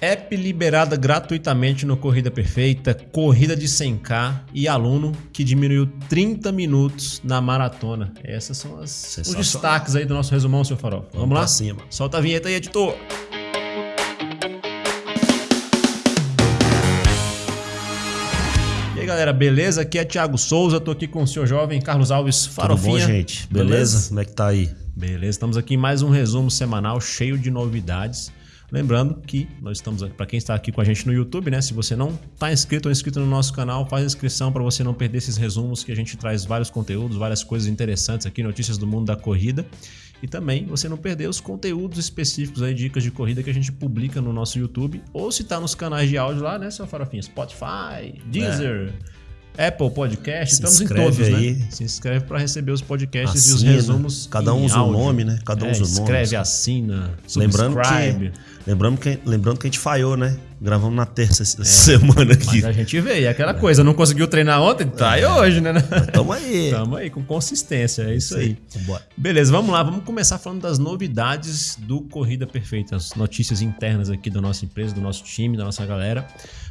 App liberada gratuitamente no Corrida Perfeita, corrida de 100k e aluno que diminuiu 30 minutos na maratona. Essas são as, os destaques aí do nosso resumão, seu Farol. Vamos, Vamos lá? Cima. Solta a vinheta aí, editor. E aí, galera, beleza? Aqui é Thiago Souza, tô aqui com o senhor jovem Carlos Alves Farofinha. Tudo bom, gente? Beleza? beleza? Como é que tá aí? Beleza, estamos aqui em mais um resumo semanal cheio de novidades. Lembrando que nós estamos aqui, para quem está aqui com a gente no YouTube, né? Se você não está inscrito ou inscrito no nosso canal, faz inscrição para você não perder esses resumos que a gente traz vários conteúdos, várias coisas interessantes aqui, notícias do mundo da corrida. E também você não perder os conteúdos específicos aí, dicas de corrida que a gente publica no nosso YouTube. Ou se está nos canais de áudio lá, né, seu Farofinha? Spotify, Deezer. É. Apple Podcast, Se estamos em todos, né? aí. né? Se inscreve para receber os podcasts assina. e os resumos. Cada um usa o nome, né? Cada um é, usa o nome. Escreve, assina, lembrando que, lembrando que Lembrando que a gente falhou, né? Gravamos na terça é, semana aqui. Mas a gente veio. E aquela coisa, não conseguiu treinar ontem? Tá aí é. hoje, né? Tamo aí. Tamo aí, com consistência. É isso, aí. Bora. Beleza, vamos lá. Vamos começar falando das novidades do Corrida Perfeita. As notícias internas aqui da nossa empresa, do nosso time, da nossa galera.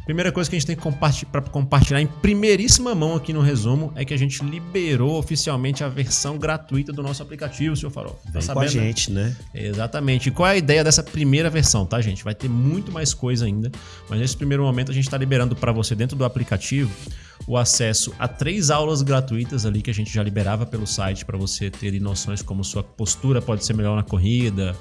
Primeira coisa que a gente tem compartilhar, para compartilhar em primeiríssima mão aqui no resumo é que a gente liberou oficialmente a versão gratuita do nosso aplicativo, seu Farol. Tá Vem sabendo, com a gente, né? Exatamente. E qual é a ideia dessa primeira versão, tá, gente? Vai ter muito mais coisa ainda, mas nesse primeiro momento a gente está liberando para você dentro do aplicativo o acesso a três aulas gratuitas ali que a gente já liberava pelo site para você ter noções como sua postura pode ser melhor na corrida,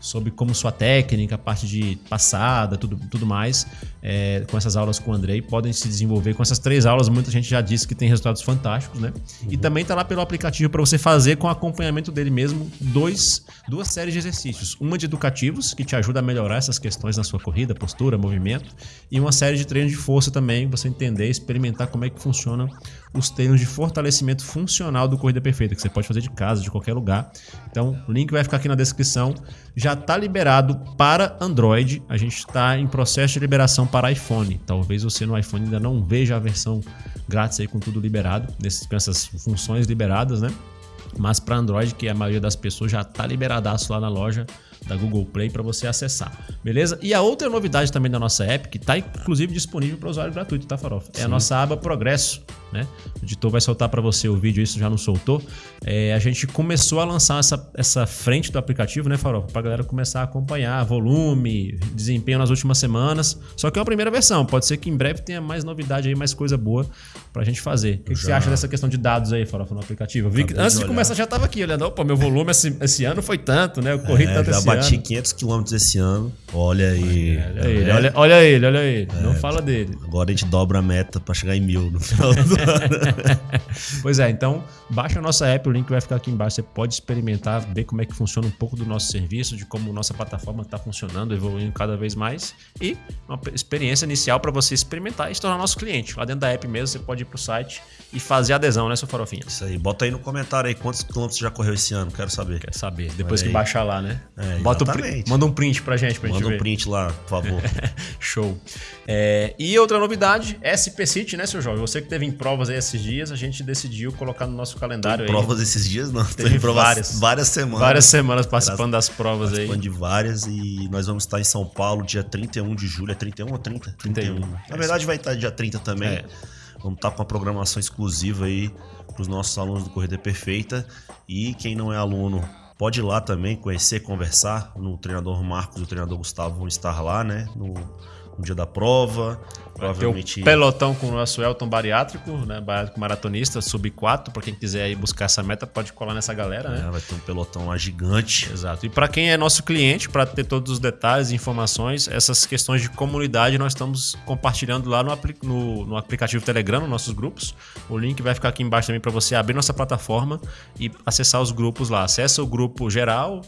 sobre como sua técnica, a parte de passada, tudo, tudo mais, é, com essas aulas com o Andrei, podem se desenvolver. Com essas três aulas, muita gente já disse que tem resultados fantásticos, né? Uhum. E também tá lá pelo aplicativo para você fazer com acompanhamento dele mesmo dois, duas séries de exercícios. Uma de educativos, que te ajuda a melhorar essas questões na sua corrida, postura, movimento, e uma série de treinos de força também, você entender, experimentar como é que funciona os treinos de fortalecimento funcional do Corrida Perfeita, que você pode fazer de casa, de qualquer lugar. Então, o link vai ficar aqui na descrição. Já está liberado para Android. A gente está em processo de liberação para iPhone. Talvez você no iPhone ainda não veja a versão grátis aí com tudo liberado, nesses, com essas funções liberadas, né? Mas para Android, que a maioria das pessoas já está liberadaço lá na loja, da Google Play para você acessar, beleza? E a outra novidade também da nossa app, que está inclusive disponível para usuário gratuito, tá, Farofa? É a nossa aba Progresso, né? O editor vai soltar para você o vídeo, isso já não soltou. É, a gente começou a lançar essa, essa frente do aplicativo, né, Farofa? Para a galera começar a acompanhar volume, desempenho nas últimas semanas. Só que é uma primeira versão, pode ser que em breve tenha mais novidade aí, mais coisa boa para a gente fazer. O que, que, você acha dessa questão de dados aí, Farofa, no aplicativo? Eu vi que, antes de, de começar já estava aqui olhando, opa, meu volume esse, esse ano foi tanto, né? Eu corri é, tanto esse bati 500 quilômetros esse ano. Olha aí. Olha, ele, olha, olha ele, olha ele. É, Não fala dele. Agora a gente dobra a meta para chegar em mil no final do ano. pois é, então baixa a nossa app, o link vai ficar aqui embaixo. Você pode experimentar, ver como é que funciona um pouco do nosso serviço, de como nossa plataforma está funcionando, evoluindo cada vez mais. E uma experiência inicial para você experimentar e se tornar nosso cliente. Lá dentro da app mesmo, você pode ir para o site e fazer adesão, né, seu farofinha? Isso aí. Bota aí no comentário aí quantos quilômetros já correu esse ano. Quero saber. Quero saber. Depois que baixar lá, né? É, Bota o manda um print pra gente, pra Manda gente um print lá, por favor. Show. É, e outra novidade, SP City, né, seu jovem? Você que teve em provas aí esses dias, a gente decidiu colocar no nosso calendário aí. Provas esses dias não, teve provas várias, várias semanas. Várias semanas participando das provas participando aí. Participando de várias e nós vamos estar em São Paulo dia 31 de julho. É 31 ou 30? 31. 31. Na verdade vai estar dia 30 também. É. Vamos estar com uma programação exclusiva aí para os nossos alunos do Corrida Perfeita. E quem não é aluno pode ir lá também conhecer, conversar. No treinador Marcos e o treinador Gustavo vão estar lá, né? No, no dia da prova. Provavelmente. pelotão com o nosso Elton bariátrico, né? Bariátrico maratonista, sub 4. Para quem quiser ir buscar essa meta, pode colar nessa galera, né? É, vai ter um pelotão lá gigante. Exato. E para quem é nosso cliente, para ter todos os detalhes e informações, essas questões de comunidade nós estamos compartilhando lá no, no, no aplicativo Telegram, nos nossos grupos. O link vai ficar aqui embaixo também para você abrir nossa plataforma e acessar os grupos lá. Acessa o grupo geral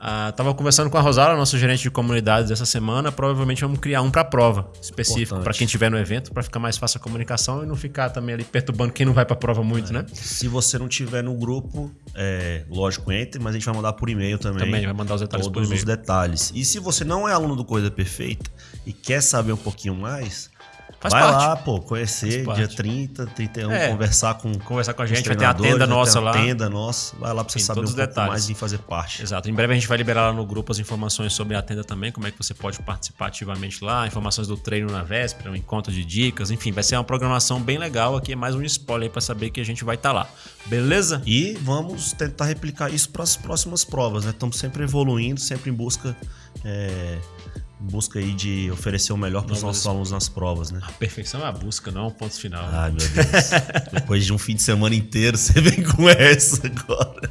ah, tava conversando com a Rosala, nosso gerente de comunidades essa semana. Provavelmente vamos criar um para prova específico para quem estiver no evento, para ficar mais fácil a comunicação e não ficar também ali perturbando quem não vai para prova muito, é. né? Se você não tiver no grupo, é, lógico, entre, mas a gente vai mandar por e-mail também. Também vai mandar os detalhes todos por e-mail. os detalhes. E se você não é aluno do Coisa Perfeita e quer saber um pouquinho mais, Faz Vai parte. lá, pô, conhecer dia parte. 30, 31, É. conversar com Conversar com a gente, vai ter a tenda nossa lá. tenda nossa. Vai lá pra você Tem saber um todos pouco os detalhes. mais e fazer parte. Exato. Em breve a gente vai liberar lá no grupo as informações sobre a tenda também, como é que você pode participar ativamente lá, informações do treino na véspera, um encontro de dicas, enfim, vai ser uma programação bem legal. Aqui é mais um spoiler pra saber que a gente vai estar lá. Beleza? E vamos tentar replicar isso para as próximas provas, né? Estamos sempre evoluindo, sempre em busca, é, busca aí de oferecer o melhor para os nossos alunos nas provas, né? A perfeição é a busca, não é um ponto final. Ai, meu Deus. Depois de um fim de semana inteiro, você vem com essa agora.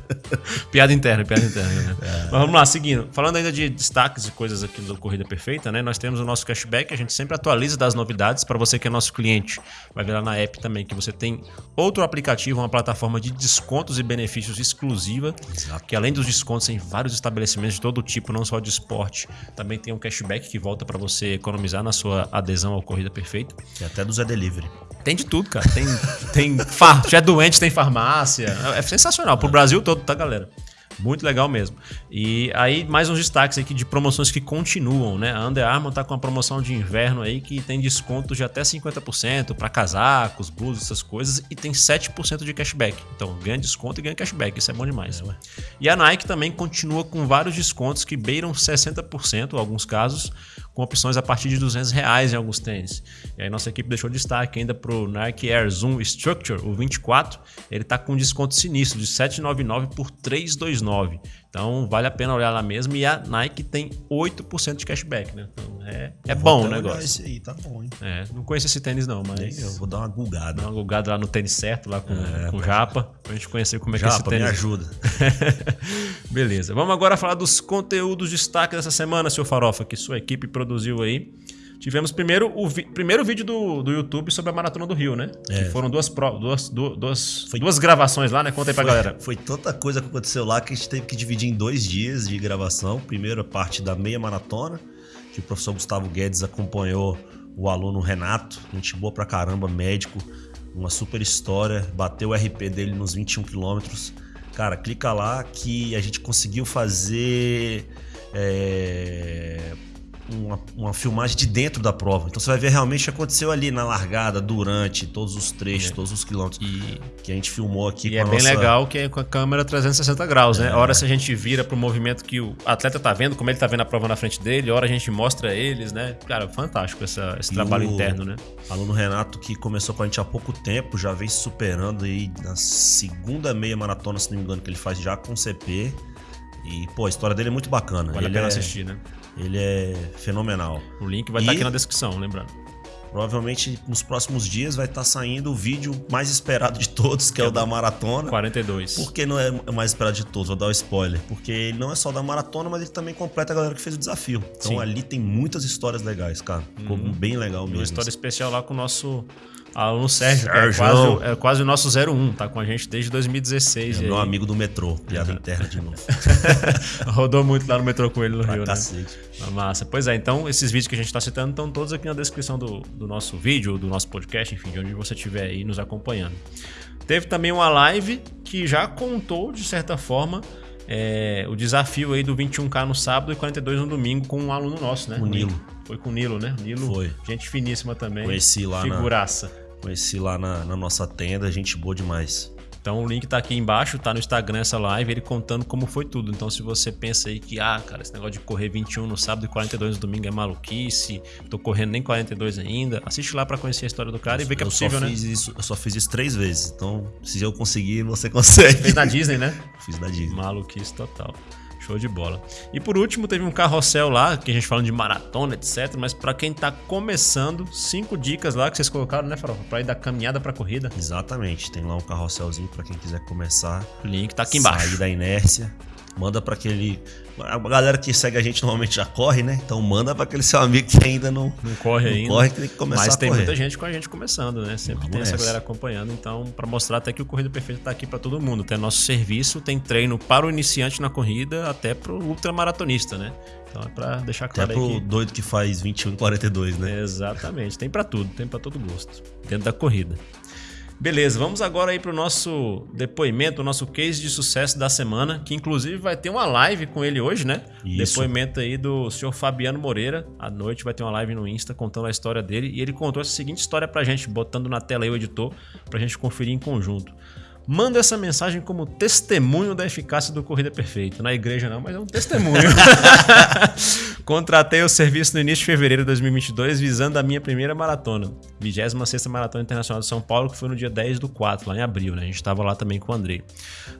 Piada interna, piada interna. Né? É. Mas vamos lá, seguindo. Falando ainda de destaques e coisas aqui do Corrida Perfeita, né? Nós temos o nosso cashback, a gente sempre atualiza das novidades para você que é nosso cliente. Vai ver lá na app também que você tem outro aplicativo, uma plataforma de descontos e benefícios exclusiva, Exato. que além dos descontos em vários estabelecimentos de todo tipo, não só de esporte, também tem um cashback que volta para você economizar na sua adesão ao Corrida Perfeita. E até do Zé Delivery. Tem de tudo, cara. Tem, tem far... Já é doente, tem farmácia. É sensacional. Pro Brasil todo, tá, galera? Muito legal mesmo. E aí, mais uns destaques aqui de promoções que continuam, né? A Under Armour tá com uma promoção de inverno aí que tem desconto de até 50% para casacos, blusas, essas coisas, e tem 7% de cashback. Então, ganha desconto e ganha cashback. Isso é bom demais. e a Nike também continua com vários descontos que beiram 60%, em alguns casos, com opções a partir de 200 reais em alguns tênis. E aí nossa equipe deixou destaque ainda pro Nike Air Zoom Structure, o 24, ele tá com desconto sinistro de 799 por 329. Então vale a pena olhar lá mesmo e a Nike tem 8% de cashback, né? Então é, é bom o olhar negócio. Esse aí, tá bom, hein? É, não conheço esse tênis não, mas Eu vou dar uma gulgada. dá uma gulgada lá no tênis certo, lá com, É, com o Japa, pra gente conhecer como é que é esse Japa, me tênis. ajuda. Beleza. Vamos agora falar dos conteúdos destaque dessa semana, seu Farofa, que sua equipe produziu aí. Tivemos primeiro o vi- primeiro vídeo do, do YouTube sobre a Maratona do Rio, né? É. Que foram duas, duas, du- duas, duas gravações lá, né? Conta aí pra Foi, galera. foi tanta coisa que aconteceu lá que a gente teve que dividir em dois dias de gravação. Primeiro a parte da meia maratona, que o professor Gustavo Guedes acompanhou o aluno Renato, gente boa pra caramba, médico, uma super história, bateu o RP dele nos 21 quilômetros. Cara, clica lá que a gente conseguiu fazer é, uma, uma filmagem de dentro da prova. Então você vai ver realmente o que aconteceu ali na largada, durante todos os trechos, É. todos os quilômetros E, que a gente filmou aqui e é bem nossa... legal que é com a câmera 360 graus, né? É. A hora se a gente vira pro movimento que o atleta tá vendo, como ele tá vendo a prova na frente dele, a hora a gente mostra eles, né? Cara, fantástico essa- esse E trabalho o- interno, né? Aluno Renato, que começou com a gente há pouco tempo, já vem se superando aí na segunda meia maratona, se não me engano, que ele faz já com CP. E, pô, a história dele é muito bacana. Vale ele, a pena é, assistir, né? Ele é fenomenal. O link vai estar E- aqui na descrição, lembrando. Provavelmente nos próximos dias vai estar saindo o vídeo mais esperado de todos, que é o da maratona. 42. Por que não é o mais esperado de todos? Vou dar o spoiler. Porque ele não é só da maratona, mas ele também completa a galera que fez o desafio. Então Sim. ali tem muitas histórias legais, cara. Ficou Uhum. bem legal Uma mesmo. história especial lá com o nosso aluno Sérgio, que é Sérgio. quase, é quase o nosso 01, tá com a gente desde 2016. É e meu aí amigo do metrô, piada interna de novo. Rodou muito lá no metrô com ele no Pra Rio, né? cacete. Na massa. Pois é, então esses vídeos que a gente tá citando estão todos aqui na descrição do, do nosso vídeo, do nosso podcast, enfim, de onde você estiver aí nos acompanhando. Teve também uma live que já contou, de certa forma, é, o desafio aí do 21K no sábado e 42 no domingo com um aluno nosso, né? O Nilo. Foi com o Nilo, né? Nilo, Foi. gente finíssima também. Conheci lá na- Figuraça. Conheci lá na, na nossa tenda, gente boa demais. Então o link tá aqui embaixo, tá no Instagram essa live, ele contando como foi tudo. Então se você pensa aí que, ah, cara, esse negócio de correr 21 no sábado e 42 no domingo é maluquice, tô correndo nem 42 ainda, assiste lá pra conhecer a história do cara e ver que é eu possível, né? fiz isso, eu só fiz isso três vezes. Então, se eu conseguir, você consegue. Fez na Disney, né? Fiz na Disney. Maluquice total. Show de bola. E por último, teve um carrossel lá, que a gente falando de maratona, etc. Mas pra quem tá começando, cinco dicas lá que vocês colocaram, né, Farofa? Pra ir da caminhada pra corrida. Exatamente. Tem lá um carrosselzinho pra quem quiser começar. O link tá aqui embaixo. Sair da inércia. Manda pra aquele. A galera que segue a gente normalmente já corre, né? Então manda pra aquele seu amigo que ainda não, Não corre não ainda. corre, que tem que começar Mas tem muita gente com a gente começando, né? Sempre Vamos tem essa nessa. galera acompanhando. Então, pra mostrar até que o Corrida Perfeita tá aqui pra todo mundo. Tem nosso serviço, tem treino para o iniciante na corrida, até pro ultramaratonista, né? Então é pra deixar Até claro pro aí que... doido que faz 21 e 42, né? Exatamente. Tem pra tudo, tem pra todo gosto. Dentro da corrida. Beleza, vamos agora aí para o nosso depoimento, o nosso case de sucesso da semana, que inclusive vai ter uma live com ele hoje, né? Isso. Depoimento aí do senhor Fabiano Moreira. À noite vai ter uma live no Insta contando a história dele. E ele contou essa seguinte história pra gente, botando na tela aí o editor, pra gente conferir em conjunto. Manda essa mensagem como testemunho da eficácia do Corrida Perfeita. Na igreja não, mas é um testemunho. Contratei o serviço no início de fevereiro de 2022 visando a minha primeira maratona. 26ª Maratona Internacional de São Paulo, que foi no dia 10 do 4, lá em abril, né? A gente estava lá também com o Andrei.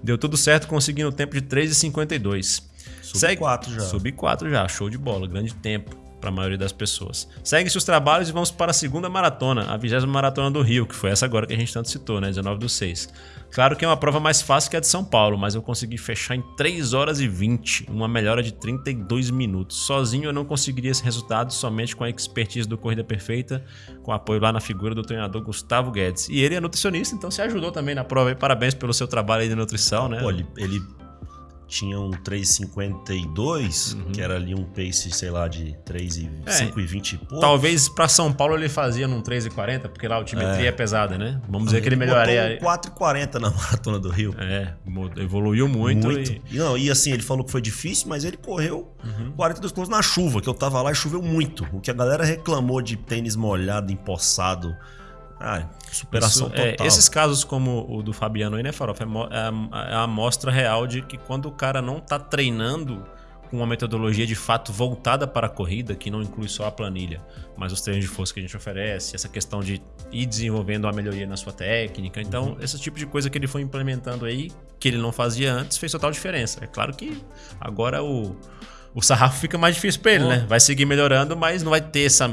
Deu tudo certo, conseguindo o tempo de 3,52. Sub 4 já. Sub 4 já, show de bola, grande tempo para a maioria das pessoas. Segue-se os trabalhos e vamos para a segunda maratona, a 20 maratona do Rio, que foi essa agora que a gente tanto citou, né? 19 do 6. Claro que é uma prova mais fácil que a de São Paulo, mas eu consegui fechar em 3 horas e 20, uma melhora de 32 minutos. Sozinho eu não conseguiria esse resultado, somente com a expertise do Corrida Perfeita, com apoio lá na figura do treinador Gustavo Guedes. E ele é nutricionista, então se ajudou também na prova. Parabéns pelo seu trabalho aí de nutrição, né? Pô, ele, ele tinha um 3,52, uhum. que era ali um pace, sei lá, de 3,5 é, e pouco. Talvez para São Paulo ele fazia num 3,40, porque lá a altimetria é. é pesada, né? Vamos dizer que ele melhoraria. 4,40 na maratona do Rio. É, evoluiu muito. muito. E... E, não, e assim, ele falou que foi difícil, mas ele correu uhum. 42 km na chuva, que eu tava lá e choveu muito. O que a galera reclamou de tênis molhado, empossado ah, superação Isso, é, total. É, esses casos como o do Fabiano aí, né, Farofa? É, é, é a amostra real de que quando o cara não tá treinando com uma metodologia de fato voltada para a corrida, que não inclui só a planilha, mas os treinos de força que a gente oferece, essa questão de ir desenvolvendo uma melhoria na sua técnica. Então, uhum. esse tipo de coisa que ele foi implementando aí, que ele não fazia antes, fez total diferença. É claro que agora o o sarrafo fica mais difícil para ele, né? Vai seguir melhorando, mas não vai ter essa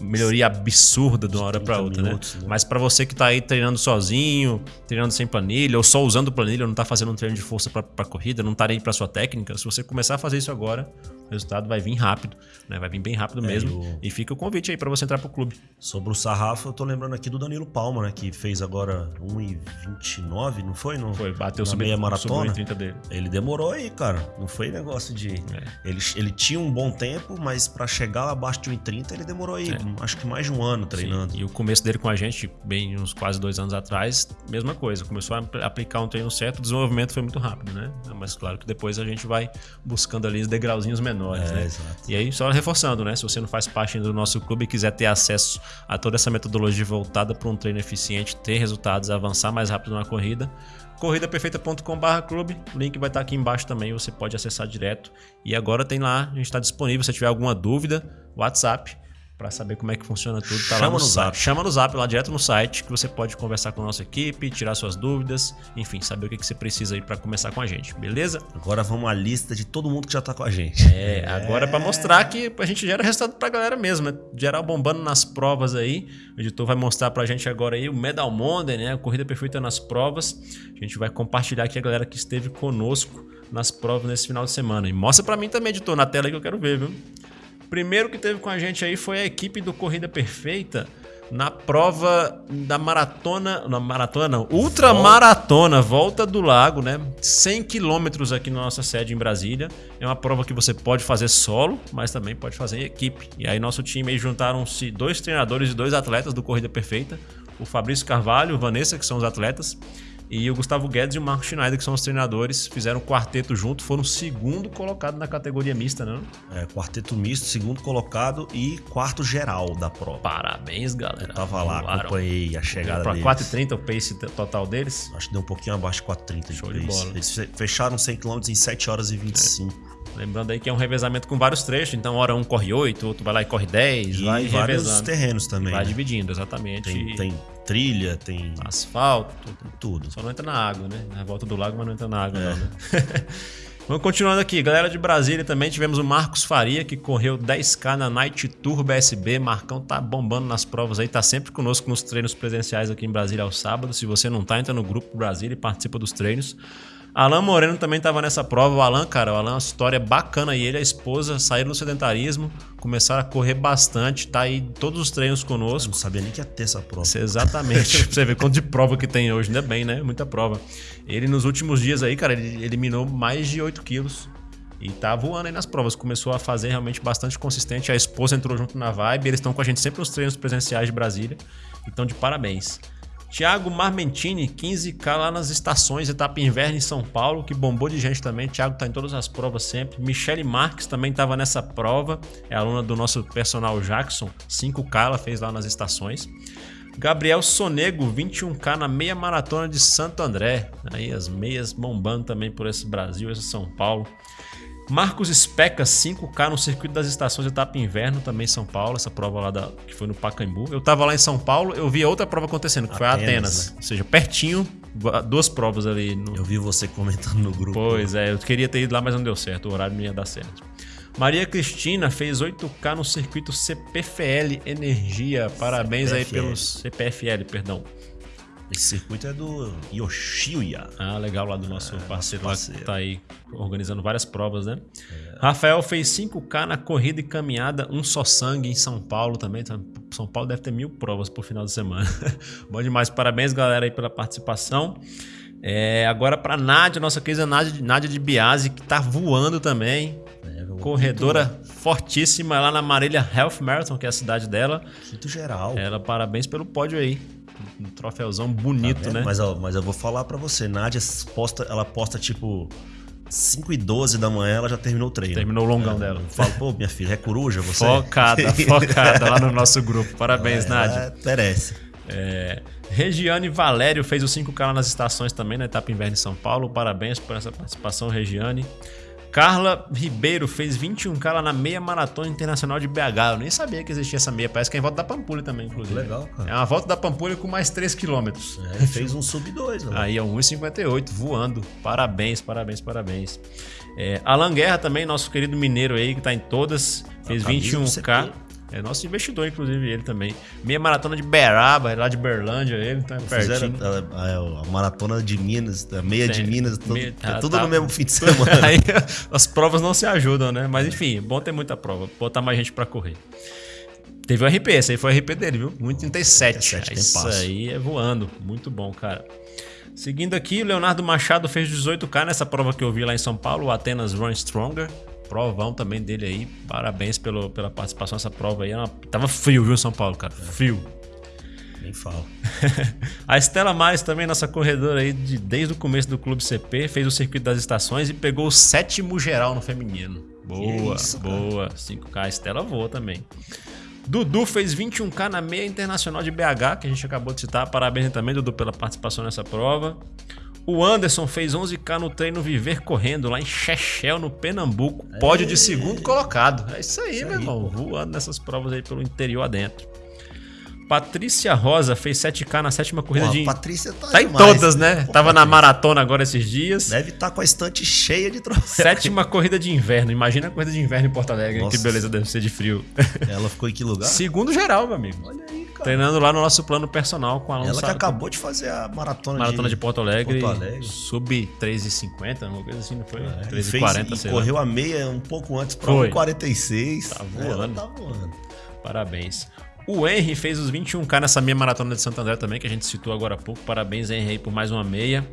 melhoria absurda de uma hora para outra, né? minutos, né? né? Mas para você que tá aí treinando sozinho, treinando sem planilha, ou só usando planilha, ou não tá fazendo um treino de força para corrida, não tá aí para sua técnica, se você começar a fazer isso agora, resultado vai vir rápido, né? Vai vir bem rápido é, mesmo. E fica o convite aí para você entrar pro clube. Sobre o sarrafo, eu tô lembrando aqui do Danilo Palma, né? Que fez agora 1,29, não foi? Não, foi, bateu na meia maratona. dele. Ele demorou aí, cara. Não foi negócio de. É. Ele, ele tinha um bom tempo, mas para chegar abaixo de 1,30 ele demorou aí, é. acho que mais de um ano treinando. Sim. E o começo dele com a gente, bem uns quase dois anos atrás, mesma coisa. Começou a aplicar um treino certo, o desenvolvimento foi muito rápido, né? Mas claro que depois a gente vai buscando ali os degrauzinhos menores, é, né? Exato. E aí, só reforçando, né? Se você não faz parte do nosso clube e quiser ter acesso a toda essa metodologia voltada para um treino eficiente, ter resultados, avançar mais rápido na corrida, corridaperfeita.com.br clube. O link vai estar aqui embaixo também, você pode acessar direto. E agora tem lá, a gente está disponível. Se tiver alguma dúvida, WhatsApp para saber como é que funciona tudo, tá Chama lá no, no zap. Chama no zap lá direto no site que você pode conversar com a nossa equipe, tirar suas dúvidas, enfim, saber o que, que você precisa aí para começar com a gente, beleza? Agora vamos à lista de todo mundo que já tá com a gente. É, agora é para mostrar que a gente gera resultado pra galera mesmo, né? Geral bombando nas provas aí. O editor vai mostrar pra gente agora aí o Medal Monday, né? A corrida perfeita nas provas. A gente vai compartilhar aqui a galera que esteve conosco nas provas nesse final de semana. E mostra para mim também, editor, na tela que eu quero ver, viu? Primeiro que teve com a gente aí foi a equipe do Corrida Perfeita na prova da maratona, na maratona não, ultramaratona, volta do lago, né? 100 quilômetros aqui na nossa sede em Brasília. É uma prova que você pode fazer solo, mas também pode fazer em equipe. E aí nosso time aí juntaram-se dois treinadores e dois atletas do Corrida Perfeita, o Fabrício Carvalho, Vanessa, que são os atletas, e o Gustavo Guedes e o Marco Schneider, que são os treinadores, fizeram um quarteto junto, foram segundo colocado na categoria mista, né? É, quarteto misto, segundo colocado e quarto geral da prova. Parabéns, galera. Eu tava lá, Voaram. acompanhei a chegada pra deles. 4,30 o pace total deles? Acho que deu um pouquinho abaixo de 4,30 de Show pace. De bola. Eles fecharam 100 km em 7 horas e 25. É. Lembrando aí que é um revezamento com vários trechos, então hora um corre 8, outro vai lá e corre 10, e vai vários revezando. terrenos também. Vai né? dividindo, exatamente. Tem, tem, trilha, tem asfalto, tem tudo. Só não entra na água, né? Na volta do lago, mas não entra na água, é. não, né? Vamos continuando aqui. Galera de Brasília também tivemos o Marcos Faria, que correu 10K na Night Tour BSB. Marcão tá bombando nas provas aí, tá sempre conosco nos treinos presenciais aqui em Brasília ao sábado. Se você não tá, entra no grupo Brasília e participa dos treinos. Alan Moreno também estava nessa prova. O Alan, cara, o Alan é uma história bacana. E ele e a esposa saíram do sedentarismo, começaram a correr bastante, tá aí todos os treinos conosco. Eu não sabia nem que ia ter essa prova. Isso, exatamente. pra você ver quanto de prova que tem hoje, ainda bem, né? Muita prova. Ele, nos últimos dias aí, cara, ele eliminou mais de 8 quilos. E tá voando aí nas provas. Começou a fazer realmente bastante consistente. A esposa entrou junto na vibe. Eles estão com a gente sempre nos treinos presenciais de Brasília. Então, de parabéns. Tiago Marmentini, 15K lá nas estações, etapa inverno em São Paulo, que bombou de gente também. Tiago tá em todas as provas sempre. Michele Marques também estava nessa prova, é aluna do nosso personal Jackson, 5K ela fez lá nas estações. Gabriel Sonego, 21K na meia maratona de Santo André. Aí as meias bombando também por esse Brasil, esse São Paulo. Marcos Speca, 5K no circuito das estações etapa inverno, também em São Paulo, essa prova lá da, que foi no Pacaembu. Eu tava lá em São Paulo, eu vi outra prova acontecendo, que Atenas, foi a Atenas. Né? Ou seja, pertinho, duas provas ali. No... Eu vi você comentando no grupo. Pois é, eu queria ter ido lá, mas não deu certo, o horário não ia dar certo. Maria Cristina fez 8K no circuito CPFL Energia. Parabéns CPFL. aí pelo CPFL, perdão. Esse circuito é do Yoshiya. Ah, legal, lá do nosso é, parceiro, parceiro. Que tá aí organizando várias provas, né? É. Rafael fez 5K na corrida e caminhada, um só sangue em São Paulo também. Então, São Paulo deve ter mil provas por final de semana. Bom demais, parabéns, galera, aí pela participação. É, agora para Nádia, nossa querida Nádia, Nádia de Biase, que tá voando também. É, corredora muito. fortíssima lá na Marília Health Marathon, que é a cidade dela. Muito geral. Ela, parabéns pelo pódio aí um troféuzão bonito, tá né? Mas, ó, mas eu vou falar para você, Nádia posta, ela posta tipo 5 e 12 da manhã, ela já terminou o treino. Terminou o longão é, dela. Eu falo, pô, minha filha, é coruja você? Focada, focada lá no nosso grupo. Parabéns, é, Nádia. Merece. É, Regiane Valério fez o 5K lá nas estações também, na etapa inverno em São Paulo. Parabéns por essa participação, Regiane. Carla Ribeiro fez 21K lá na meia maratona internacional de BH. Eu nem sabia que existia essa meia. Parece que é em volta da Pampulha também, inclusive. Legal, cara. É uma volta da Pampulha com mais 3 km. É, fez um sub 2, né? Aí é um 1,58 voando. Parabéns, parabéns, parabéns. É, Alan Guerra também, nosso querido mineiro aí, que tá em todas. Fez 21K. É nosso investidor, inclusive, ele também. Meia maratona de Beraba, lá de Berlândia, ele, então é pertinho. A, a, a, maratona de Minas, a meia Tem, de Minas, meia, é tudo tá, no mesmo fim de semana. Aí as provas não se ajudam, né? Mas enfim, bom ter muita prova, botar mais gente para correr. Teve o RP, esse aí foi o RP dele, viu? 1,37. Isso aí é voando. Muito bom, cara. Seguindo aqui, o Leonardo Machado fez 18K nessa prova que eu vi lá em São Paulo, o Atenas Run Stronger provão também dele aí. Parabéns pelo, pela participação nessa prova aí. Uma, tava frio, viu, São Paulo, cara? Frio. Nem falo. a Estela Mais também, nossa corredora aí de, desde o começo do Clube CP, fez o circuito das estações e pegou o sétimo geral no feminino. Boa, isso, boa. 5K, a Estela voa também. Dudu fez 21K na meia internacional de BH, que a gente acabou de citar. Parabéns também, Dudu, pela participação nessa prova. O Anderson fez 11K no treino Viver Correndo, lá em Chechel, no Pernambuco. Pódio de segundo colocado. É isso aí, isso meu aí, irmão. Pô. Voando nessas provas aí pelo interior adentro. Patrícia Rosa fez 7K na sétima corrida Pô, de. Patrícia tá, tá em todas, né? Pô, Tava na maratona agora esses dias. Deve estar tá com a estante cheia de troféus. Sétima corrida de inverno. Imagina a corrida de inverno em Porto Alegre. Nossa. Que beleza deve ser de frio. Ela ficou em que lugar? Segundo geral, meu amigo. Olha aí, cara. Treinando lá no nosso plano personal com a Ela que acabou de fazer a maratona, maratona de, de Porto Alegre. Porto Alegre. Sub 3,50, uma coisa assim, não foi? É, 3,40, sei correu lá. a meia um pouco antes para 1,46. Tá voando. Ela tá voando. Parabéns. O Henry fez os 21K nessa meia maratona de Santo André também, que a gente citou agora há pouco. Parabéns, Henry, por mais uma meia.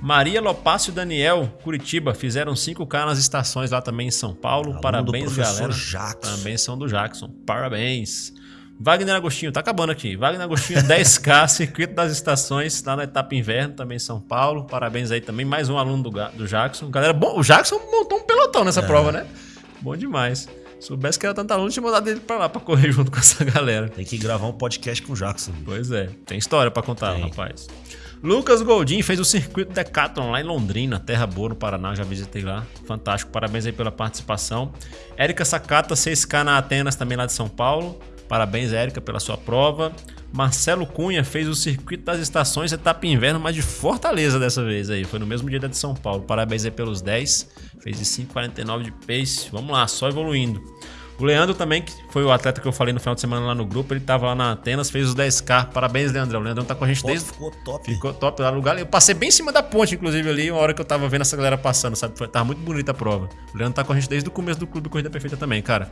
Maria Lopácio e Daniel, Curitiba, fizeram 5K nas estações lá também em São Paulo. Aluno Parabéns, galera. Jackson. Também são do Jackson. Parabéns. Wagner Agostinho, tá acabando aqui. Wagner Agostinho, 10K, circuito das estações, lá na etapa inverno, também em São Paulo. Parabéns aí também, mais um aluno do, do Jackson. Galera, bom, o Jackson montou um pelotão nessa é. prova, né? Bom demais. Soubesse que era tanta aluno, tinha mandado ele pra lá pra correr junto com essa galera. Tem que gravar um podcast com o Jackson. Pois é, tem história pra contar, tem. rapaz. Lucas Goldin fez o circuito Decathlon lá em Londrina, Terra Boa, no Paraná, já visitei lá. Fantástico, parabéns aí pela participação. Érica Sakata, 6K na Atenas, também lá de São Paulo. Parabéns, Érica, pela sua prova. Marcelo Cunha fez o circuito das estações etapa inverno, mas de Fortaleza dessa vez aí. Foi no mesmo dia da de São Paulo. Parabéns aí pelos 10. Fez de 5,49 de pace. Vamos lá, só evoluindo. O Leandro também, que foi o atleta que eu falei no final de semana lá no grupo, ele tava lá na Atenas, fez os 10K. Parabéns, Leandrão. O Leandrão tá com a gente desde. Ficou top. Ficou top lá no lugar. Eu passei bem em cima da ponte, inclusive, ali, uma hora que eu tava vendo essa galera passando, sabe? Foi, tava muito bonita a prova. O Leandro tá com a gente desde o começo do Clube Corrida Perfeita também, cara.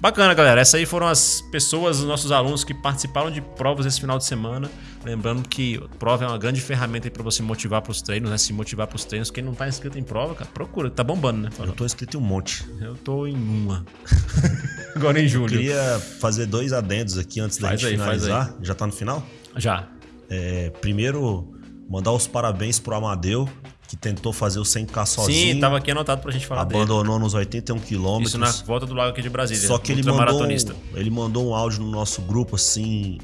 Bacana, galera. Essas aí foram as pessoas, os nossos alunos que participaram de provas esse final de semana. Lembrando que prova é uma grande ferramenta para você motivar para os treinos, né? Se motivar para os treinos. Quem não tá inscrito em prova, cara, procura. Tá bombando, né? Eu tô inscrito em um monte. Eu tô em uma. Agora em julho. Eu queria fazer dois adendos aqui antes da faz gente aí, finalizar. Já tá no final? Já. É, primeiro, mandar os parabéns pro Amadeu, que tentou fazer o 100K sozinho. Sim, tava aqui anotado pra gente falar Abandonou dele. nos 81 quilômetros. Isso na volta do lago aqui de Brasília. Só que ele mandou, ele mandou um áudio no nosso grupo, assim,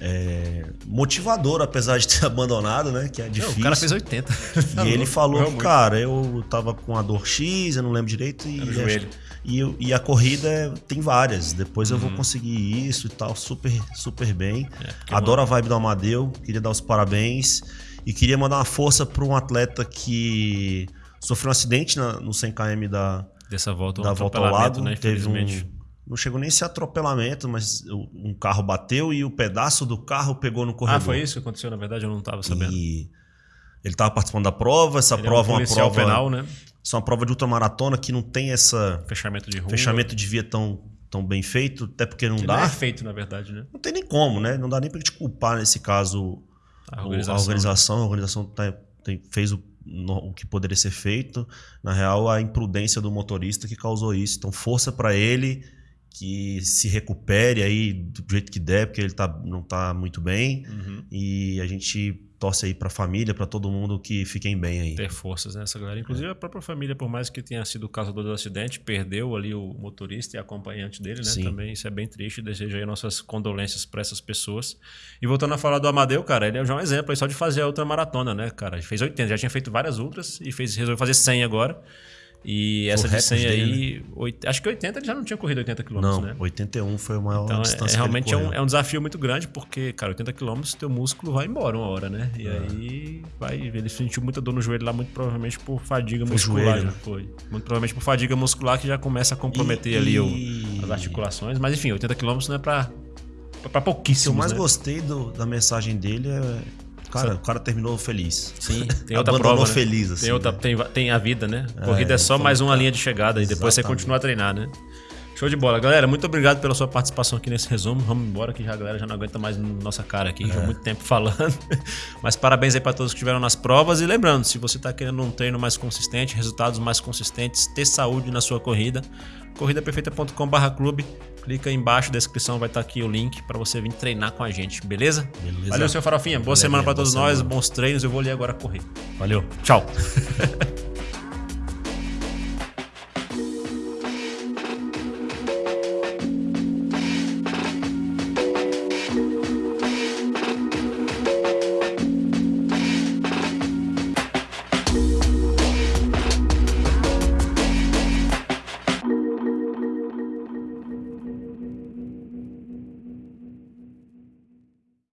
é, motivador, apesar de ter abandonado, né? Que é difícil. Não, o cara fez 80. e ele falou, cara, eu tava com a dor X, eu não lembro direito. E, no joelho. E, e, a corrida tem várias. Depois uhum. eu vou uhum. conseguir isso e tal. Super, super bem. É, Adoro a vibe do Amadeu. Queria dar os parabéns. E queria mandar uma força para um atleta que sofreu um acidente na, no 100km da, Dessa volta, da um volta ao lado. Né, teve um, não chegou nem esse atropelamento, mas um carro bateu e o pedaço do carro pegou no corredor. Ah, foi isso que aconteceu? Na verdade, eu não estava sabendo. E ele estava participando da prova. Essa ele prova é um uma prova penal, né? Isso é uma prova de ultramaratona que não tem essa fechamento de rua. fechamento de via tão, tão bem feito, até porque não que dá. Não é feito, na verdade, né? Não tem nem como, né? Não dá nem para te culpar nesse caso a organização. A organização, a organização tá, tem, fez o, no, o que poderia ser feito. Na real, a imprudência do motorista que causou isso. Então, força para ele que se recupere aí do jeito que der, porque ele tá, não tá muito bem. Uhum. E a gente torce aí pra família, para todo mundo que fiquem bem aí. Ter forças nessa né, galera. Inclusive a própria família, por mais que tenha sido o causador do acidente, perdeu ali o motorista e acompanhante dele, né? Sim. Também isso é bem triste. Desejo aí nossas condolências para essas pessoas. E voltando a falar do Amadeu, cara, ele é já um exemplo aí só de fazer a outra maratona, né, cara? Ele fez 80, já tinha feito várias ultras e fez, resolveu fazer 100 agora. E essa de 100 aí, né? 8, acho que 80 ele já não tinha corrido 80 km, não, né? 81 foi o maior então, distância é, realmente é um, é um, desafio muito grande, porque, cara, 80 km teu músculo vai embora uma hora, né? E é. aí vai, ele sentiu muita dor no joelho lá, muito provavelmente por fadiga foi muscular. Joelho. Já foi. Muito provavelmente por fadiga muscular que já começa a comprometer e, ali e... O, as articulações. Mas enfim, 80 km não é pra, pra pouquíssimos. O que eu mais né? gostei do, da mensagem dele é Cara, o cara terminou feliz. Sim, tem outra prova. Né? feliz, assim. Tem, outra, né? tem, tem a vida, né? A corrida é, é só mais uma linha de chegada e depois Exatamente. você continua a treinar, né? Show de bola. Galera, muito obrigado pela sua participação aqui nesse resumo. Vamos embora que já a galera já não aguenta mais nossa cara aqui, é. já há muito tempo falando. Mas parabéns aí para todos que estiveram nas provas. E lembrando, se você está querendo um treino mais consistente, resultados mais consistentes, ter saúde na sua corrida, corridaperfeita.com/clube Clica aí embaixo, da descrição vai estar aqui o link para você vir treinar com a gente, beleza? Beleza. Valeu, seu Farofinha. Boa semana para todos nós, bons treinos. Eu vou ali agora correr. Valeu. Tchau.